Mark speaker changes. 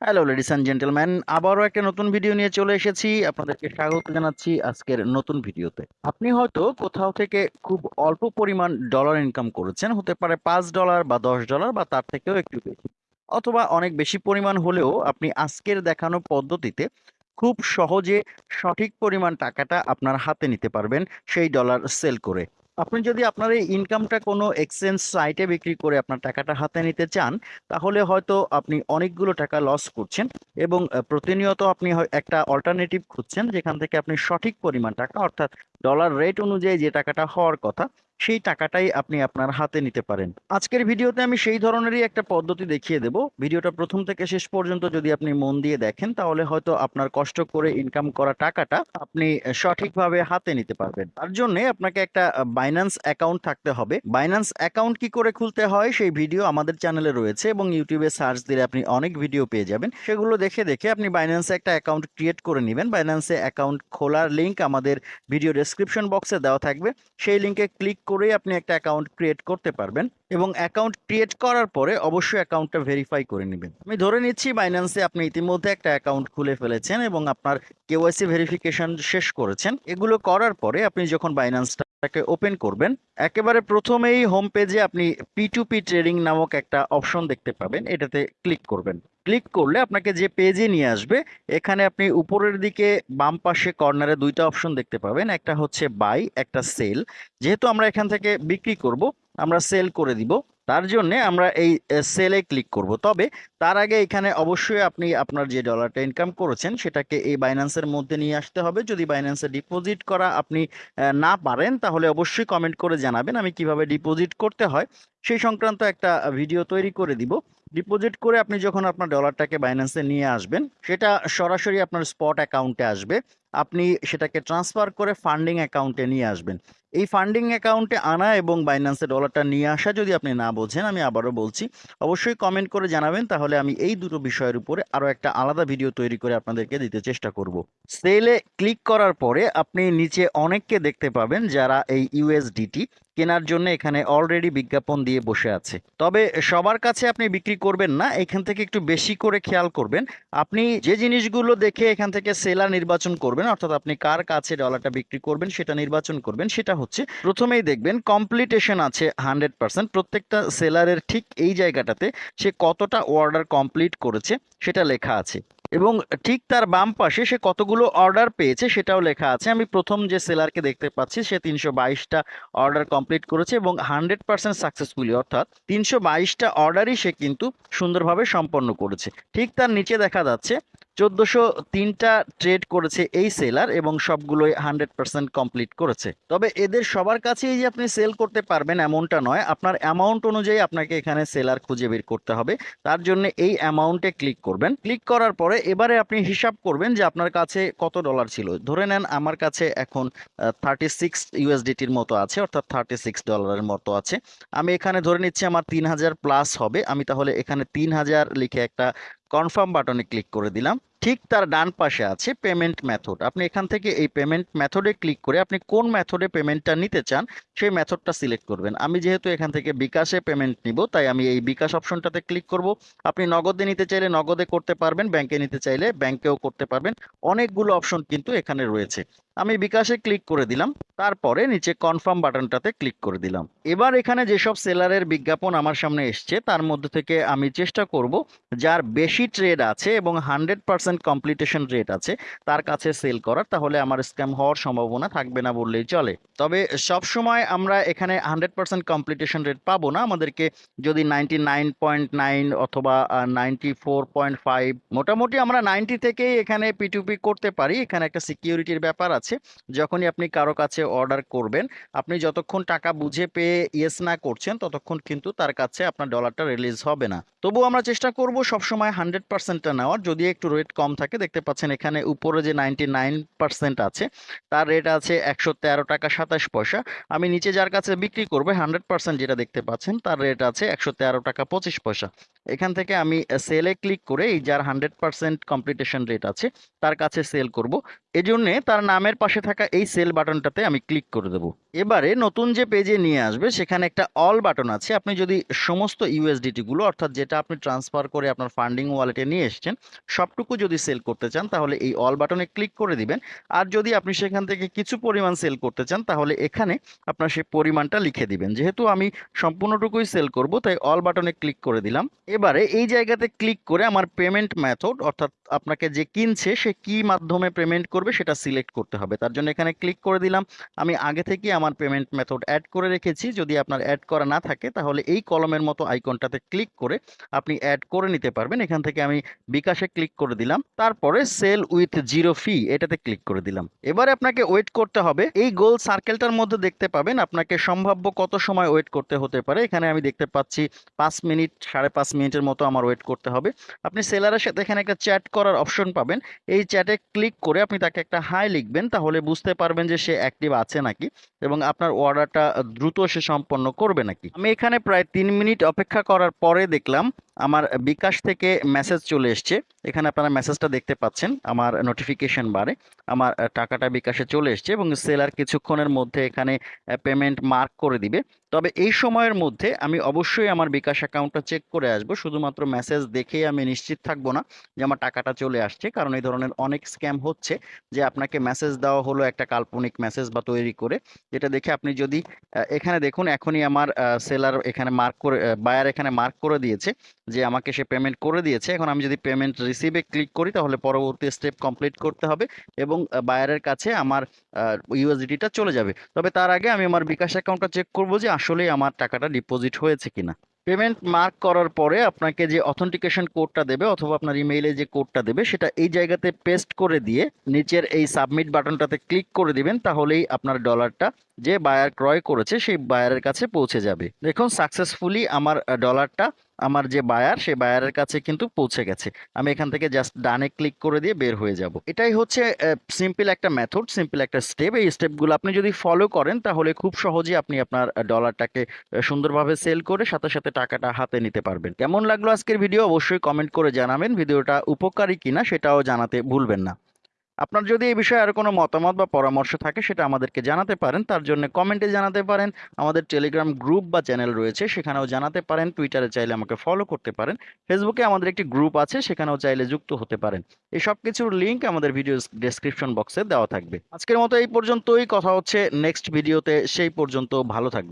Speaker 1: Hello ladies and gentleman আবারও একটা নতুন ভিডিও নিয়ে চলে এসেছি। আপনাদেরকে স্বাগত জানাচ্ছি আজকের নতুন ভিডিওতে আপনি হয়তো কোথাও থেকে খুব অল্প পরিমাণ ডলার ইনকাম করেছেন। হতে পারে পাঁচ ডলার বা দশ ডলার বা তার থেকেও একটু বেশি। অথবা অনেক বেশি পরিমাণ হলেও আপনি আজকের দেখানো পদ্ধতিতে খুব সহজে সঠিক পরিমাণ টাকাটা আপনার হাতে নিতে পারবেন সেই ডলার সেল করে। আপনি যদি আপনার এই ইনকামটা কোনো এক্সচেঞ্জ সাইটে বিক্রি করে আপনার টাকাটা হাতে নিতে চান, তাহলে হয়তো আপনি অনেকগুলো টাকা লস করছেন এবং প্রতিনিয়ত আপনি একটা অল্টারনেটিভ খুঁজছেন যেখান থেকে আপনি সঠিক পরিমাণ টাকা, অর্থাৎ ডলার রেট অনুযায়ী যে টাকাটা হওয়ার কথা সেই টাকাটাই আপনি আপনার হাতে নিতে পারেন। আজকের ভিডিওতে আমি সেই ধরনেরই একটা পদ্ধতি দেখিয়ে দেব। ভিডিওটা প্রথম থেকে শেষ পর্যন্ত যদি আপনি মন দিয়ে দেখেন, তাহলে হয়তো আপনার কষ্ট করে ইনকাম করা টাকাটা আপনি সঠিকভাবে হাতে নিতে পারবেন। তার জন্য আপনাকে একটা বাইন্যান্স অ্যাকাউন্ট থাকতে হবে। বাইন্যান্স অ্যাকাউন্ট কি করে খুলতে হয় সেই ভিডিও আমাদের চ্যানেলে রয়েছে এবং ইউটিউবে সার্চ দিলে আপনি অনেক ভিডিও পেয়ে যাবেন। সেগুলো দেখে দেখে আপনি বাইন্যান্সে একটা অ্যাকাউন্ট ক্রিয়েট করে নেবেন। বাইন্যান্সে অ্যাকাউন্ট খোলার লিঙ্ক আমাদের ভিডিও ডেসক্রিপশন বক্সে দেওয়া থাকবে। সেই লিংকে ক্লিক করেই আপনি একটা অ্যাকাউন্ট ক্রিয়েট করতে পারবেন এবং অ্যাকাউন্ট ক্রিয়েট করার পরে অবশ্যই অ্যাকাউন্টটা ভেরিফাই করে নেবেন। আমি ধরে নিচ্ছি বাইন্যান্সে আপনি ইতিমধ্যে একটা অ্যাকাউন্ট খুলে ফেলেছেন এবং আপনার কেওয়াইসি ভেরিফিকেশন শেষ করেছেন। এগুলো করার পরে আপনি যখন বাইন্যান্সটাকে ওপেন করবেন, একেবারে প্রথমেই হোম পেজে আপনি পি টু পি ট্রেডিং নামক একটা অপশন দেখতে পাবেন। এটাতে ক্লিক করবেন। ক্লিক করলে আপনাকে যে পেজে নিয়ে আসবে, এখানে আপনি উপরের দিকে বাম পাশে কর্নারে দুইটা অপশন দেখতে পাবেন। একটা হচ্ছে বাই একটা সেল যেহেতু আমরা এখান থেকে বিক্রি করব, আমরা সেল করে দিব। তার জন্য আমরা এই সেলে ক্লিক করব। তবে তার আগে এখানে অবশ্যই আপনি আপনার যে ডলারটা ইনকাম করেছেন, সেটাকে এই বাইন্যান্সের মধ্যে নিয়ে আসতে হবে। যদি বাইন্যান্সে ডিপোজিট করা আপনি না পারেন, তাহলে অবশ্যই কমেন্ট করে জানাবেন আমি কীভাবে ডিপোজিট করতে হয়। সেই সংক্রান্ত একটা ভিডিও তৈরি করে দিব। ডিপোজিট করে আপনি যখন আপনার ডলারটাকে বাইন্যান্সে নিয়ে আসবেন, সেটা সরাসরি আপনার স্পট অ্যাকাউন্টে আসবে। আপনি সেটাকে ট্রান্সফার করে ফান্ডিং অ্যাকাউন্টে নিয়ে আসবেন। এই ফান্ডিং অ্যাকাউন্টে আনা এবং বাইন্যান্সে ডলারটা নিয়ে আসা যদি আপনি না বোঝেন, আমি আবারও বলছি, অবশ্যই কমেন্ট করে জানাবেন, তাহলে আমি এই দুটো বিষয়ের উপরে আরও একটা আলাদা ভিডিও তৈরি করে আপনাদেরকে দিতে চেষ্টা করব। সেলে ক্লিক করার পরে আপনি নিচে অনেককে দেখতে পাবেন যারা এই ইউএসডিটি কেনার জন্য এখানে অলরেডি বিজ্ঞাপন দিয়ে বসে আছে। তবে সবার কাছে আপনি বিক্রি করবেন না, এখান থেকে একটু বেশি করে খেয়াল করবেন। আপনি যে জিনিসগুলো দেখে এখান থেকে সেলার নির্বাচন করবেন, অর্থাৎ আপনি কার কাছে ডলারটা বিক্রি করবেন সেটা নির্বাচন করবেন, সেটা হচ্ছে প্রথমেই দেখবেন কমপ্লিটেশন আছে হান্ড্রেড পার্সেন্ট প্রত্যেকটা সেলারের ঠিক এই জায়গাটাতে সে কতটা অর্ডার কমপ্লিট করেছে সেটা লেখা আছে। এবং ঠিক তার বাম পাশে সে কতগুলো অর্ডার পেয়েছে সেটাও লেখা আছে। আমি প্রথম যে সেলারকে দেখতে পাচ্ছি, সে তিনশো বাইশটা অর্ডার কমপ্লিট করেছে এবং হান্ড্রেড পার্সেন্ট সাকসেসফুলি অর্থাৎ তিনশো বাইশটা অর্ডারই সে কিন্তু সুন্দরভাবে সম্পন্ন করেছে। ঠিক তার নিচে দেখা যাচ্ছে চোদ্দোশো তিনটা ট্রেড করেছে এই সেলার এবং সবগুলোই হান্ড্রেড পার্সেন্ট কমপ্লিট করেছে। তবে এদের সবার কাছেই যে আপনি সেল করতে পারবেন এমনটা নয়। আপনার অ্যামাউন্ট অনুযায়ী আপনাকে এখানে সেলার খুঁজে বের করতে হবে। তার জন্য এই অ্যামাউন্টে ক্লিক করবেন। ক্লিক করার পরে এবারে আপনি হিসাব করবেন যে আপনার কাছে কত ডলার ছিল। ধরে নেন আমার কাছে এখন থার্টি সিক্স ইউএসডিটির মতো আছে, অর্থাৎ থার্টি সিক্স ডলারের মতো আছে। আমি এখানে ধরে নিচ্ছি আমার তিন হাজার প্লাস হবে। আমি তাহলে এখানে তিন হাজার লিখে একটা কনফার্ম বাটনে ক্লিক করে দিলাম। ঠিক তার ডান পাশে আছে পেমেন্ট মেথড আপনি এখান থেকে এই পেমেন্ট মেথডে ক্লিক করে আপনি কোন মেথডে পেমেন্টটা নিতে চান, সেই মেথডটা সিলেক্ট করবেন। আমি যেহেতু এখান থেকে বিকাশে পেমেন্ট নিব, তাই আমি এই বিকাশ অপশনটাতে ক্লিক করব। আপনি নগদে নিতে চাইলে নগদে করতে পারবেন ব্যাংকে নিতে চাইলে ব্যাংকেও করতে পারবেন। অনেকগুলো অপশন কিন্তু এখানে রয়েছে। আমি বিকাশে ক্লিক করে দিলাম, তারপরে নিচে কনফার্ম বাটনটাতে ক্লিক করে দিলাম। এবার এখানে যেসব সেলারের বিজ্ঞাপন আমার সামনে এসছে, তার মধ্যে থেকে আমি চেষ্টা করব, যার বেশি ট্রেড আছে এবং হান্ড্রেড পার্সেন্ট কমপ্লিটেশন রেট আছে, তার কাছে সেল করার, তাহলে আমার স্ক্যাম হওয়ার সম্ভাবনা থাকবে না বললেই চলে। তবে সব সময় আমরা এখানে হান্ড্রেড পার্সেন্ট কমপ্লিটেশন রেট পাবো না, আমাদেরকে যদি নাইনটি অথবা নাইনটি মোটামুটি আমরা নাইনটি থেকেই এখানে পিটুপি করতে পারি, এখানে একটা সিকিউরিটির ব্যাপার আছে। যখনই আপনি কারও কাছে অর্ডার করবেন, আপনি যতক্ষণ টাকা বুঝে পেয়ে ইয়েস না করছেন, ততক্ষণ কিন্তু তার কাছে আপনার ডলারটা রিলিজ হবে না। তবু আমরা চেষ্টা করব সবসময় হান্ড্রেড পার্সেন্টটা নেওয়ার, যদি একটু রেট কম থাকে। দেখতে পাচ্ছেন এখানে উপরে যে নাইনটি আছে, তার রেট আছে একশো তেরো টাকা সাতাশ পয়সা। আমি নিচে যার কাছে বিক্রি করবে হান্ড্রেড যেটা দেখতে পাচ্ছেন, তার রেট আছে একশো তেরো টাকা পঁচিশ পয়সা। এখান থেকে আমি সেলে ক্লিক করে এই যার হান্ড্রেড পার্সেন্ট কমপ্লিটেশন রেট আছে, তার কাছে সেল করব। এজন্যে তার নামের পাশে থাকা এই সেল বাটনটাতে আমি ক্লিক করে দেবো। এবারে নতুন যে পেজে নিয়ে আসবে, সেখানে একটা অল বাটন আছে। আপনি যদি সমস্ত ইউএসডিটিগুলো অর্থাৎ যেটা আপনি ট্রান্সফার করে আপনার ফান্ডিং ওয়ালেটে নিয়ে এসেছেন, সবটুকু যদি সেল করতে চান, তাহলে এই অল বাটনে ক্লিক করে দিবেন। আর যদি আপনি সেখান থেকে কিছু পরিমাণ সেল করতে চান, তাহলে এখানে আপনার সেই পরিমাণটা লিখে দিবেন। যেহেতু আমি সম্পূর্ণটুকুই সেল করব, তাই অল বাটনে ক্লিক করে দিলাম। এবারে এই জায়গাতে ক্লিক করে আমার পেমেন্ট মেথড অর্থাৎ আপনাকে যে কিনছে, সে কি মাধ্যমে পেমেন্ট করবে সেটা সিলেক্ট করতে হবে। তার জন্য এখানে ক্লিক করে দিলাম। আমি আগে থেকে আমার পেমেন্ট মেথড অ্যাড করে রেখেছি। যদি আপনার অ্যাড করা না থাকে, তাহলে এই কলমের মতো আইকনটাতে ক্লিক করে আপনি অ্যাড করে নিতে পারবেন। এখান থেকে আমি বিকাশে ক্লিক করে দিলাম। তারপরে সেল উইথ জিরো ফি এটাতে ক্লিক করে দিলাম। এবারে আপনাকে ওয়েট করতে হবে। এই গোল সার্কেলটার মধ্যে দেখতে পাবেন আপনাকে সম্ভাব্য কত সময় ওয়েট করতে হতে পারে। এখানে আমি দেখতে পাচ্ছি পাঁচ মিনিট, সাড়ে পাঁচ মিনিটের মতো আমার ওয়েট করতে হবে। আপনি সেলারের সাথে এখানে একটা চ্যাট করার অপশন পাবেন। এই চ্যাটে ক্লিক করে আপনি তাকে একটা হাই লিখবেন, তাহলে বুঝতে পারবেন যে সে অ্যাক্টিভ আছে নাকি এবং আপনার অর্ডারটা দ্রুত সে সম্পন্ন করবে নাকি। আমি এখানে প্রায় তিন মিনিট অপেক্ষা করার পরে দেখলাম আমার বিকাশ থেকে মেসেজ চলে এসছে। এখানে আপনারা মেসেজটা দেখতে পাচ্ছেন, আমার নোটিফিকেশন বারে আমার টাকাটা বিকাশে চলে এসছে এবং সেলার কিছুক্ষণের মধ্যে এখানে পেমেন্ট মার্ক করে দিবে। তবে এই সময়ের মধ্যে আমি অবশ্যই আমার বিকাশ অ্যাকাউন্টটা চেক করে আসব। শুধুমাত্র মেসেজ দেখেই আমি নিশ্চিত থাকব না যে আমার টাকাটা চলে আসছে। কারণ এই ধরনের অনেক স্ক্যাম হচ্ছে যে আপনাকে মেসেজ দেওয়া হলো একটা কাল্পনিক মেসেজ বা তৈরি করে। যেটা দেখে আপনি যদি এখানে দেখুন এখনই আমার সেলার এখানে মার্ক করে বায়ার এখানে মার্ক করে দিয়েছে যে আমাকে সে পেমেন্ট করে দিয়েছে। এখন আমি যদি পেমেন্ট রিসিভে ক্লিক করি তাহলে পরবর্তী স্টেপ কমপ্লিট করতে হবে এবং বায়ারের কাছে আমার ইউএসডিটিটা চলে যাবে। তবে তার আগে আমি আমার বিকাশ অ্যাকাউন্টটা চেক করব যে আসলেই আমার টাকাটা ডিপোজিট হয়েছে কিনা? পেমেন্ট মার্ক করার পরে আপনাকে যে অথেন্টিকেশন কোডটা দেবে অথবা আপনার ইমেইলে যে কোডটা দেবে, সেটা এই জায়গাতে পেস্ট করে দিয়ে নিচের এই সাবমিট বাটনটাতে ক্লিক করে দিবেন, তাহলেই আপনার ডলারটা যে বায়ার ক্রয় করেছে, সেই বায়ারের কাছে পৌঁছে যাবে। দেখুন সাকসেসফুলি আমার ডলারটা আমার যে বায়ার সেই বায়ারের কাছে কিন্তু পৌঁছে গেছে। আমি এখান থেকে জাস্ট ডানে ক্লিক করে দিয়ে বের হয়ে যাব। এটাই হচ্ছে সিম্পল একটা মেথড সিম্পল একটা স্টেপ এই স্টেপগুলো আপনি যদি ফলো করেন, তাহলে খুব সহজেই আপনি আপনার ডলারটাকে সুন্দরভাবে সেল করে সাথে সাথে টাকাটা হাতে নিতে পারবেন। কেমন লাগল আজকের ভিডিও অবশ্যই কমেন্ট করে জানাবেন। ভিডিওটা উপকারী কিনা, সেটাও জানাতে ভুলবেন না। আপনার যদি এই বিষয়ে আর কোনো মতামত বা পরামর্শ থাকে, সেটা আমাদেরকে জানাতে পারেন। তার জন্য কমেন্টে জানাতে পারেন। আমাদের টেলিগ্রাম গ্রুপ বা চ্যানেল রয়েছে, সেখানেও জানাতে পারেন। টুইটারে চাইলে আমাকে ফলো করতে পারেন। ফেসবুকে আমাদের একটি গ্রুপ আছে, সেখানেও চাইলে যুক্ত হতে পারেন। এই সব কিছুর লিঙ্ক আমাদের ভিডিও ডেসক্রিপশন বক্সে দেওয়া থাকবে। আজকের মতো এই পর্যন্তই। কথা হচ্ছে নেক্সট ভিডিওতে সেই পর্যন্ত ভালো থাকবে